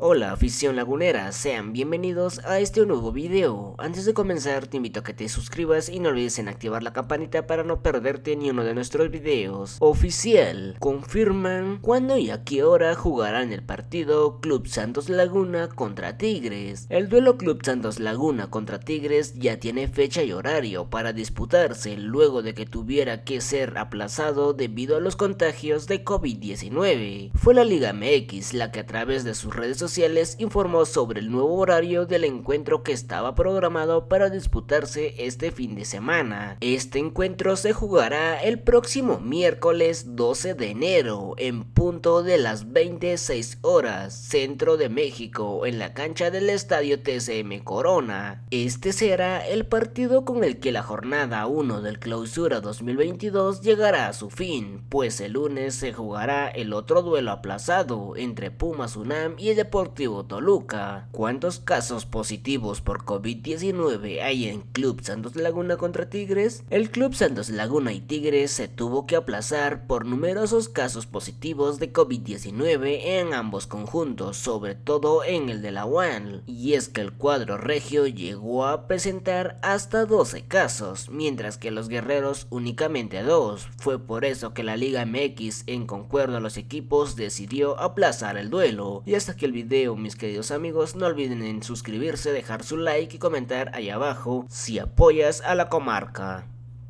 Hola afición lagunera, sean bienvenidos a este nuevo video. Antes de comenzar te invito a que te suscribas y no olvides en activar la campanita para no perderte ni uno de nuestros videos. Oficial, confirman cuándo y a qué hora jugarán el partido Club Santos Laguna contra Tigres. El duelo Club Santos Laguna contra Tigres ya tiene fecha y horario para disputarse luego de que tuviera que ser aplazado debido a los contagios de COVID-19. Fue la Liga MX la que a través de sus redes sociales informó sobre el nuevo horario del encuentro que estaba programado para disputarse este fin de semana. Este encuentro se jugará el próximo miércoles 12 de enero en punto de las 26 horas centro de México en la cancha del estadio TCM Corona. Este será el partido con el que la jornada 1 del clausura 2022 llegará a su fin, pues el lunes se jugará el otro duelo aplazado entre Pumas UNAM y el Toluca. ¿Cuántos casos positivos por COVID-19 hay en Club Santos Laguna contra Tigres? El Club Santos Laguna y Tigres se tuvo que aplazar por numerosos casos positivos de COVID-19 en ambos conjuntos, sobre todo en el de la UAN. Y es que el cuadro regio llegó a presentar hasta 12 casos, mientras que los guerreros únicamente 2. Fue por eso que la Liga MX, en concuerdo a los equipos, decidió aplazar el duelo. Y hasta que el mis queridos amigos, no olviden en suscribirse, dejar su like y comentar ahí abajo si apoyas a la comarca.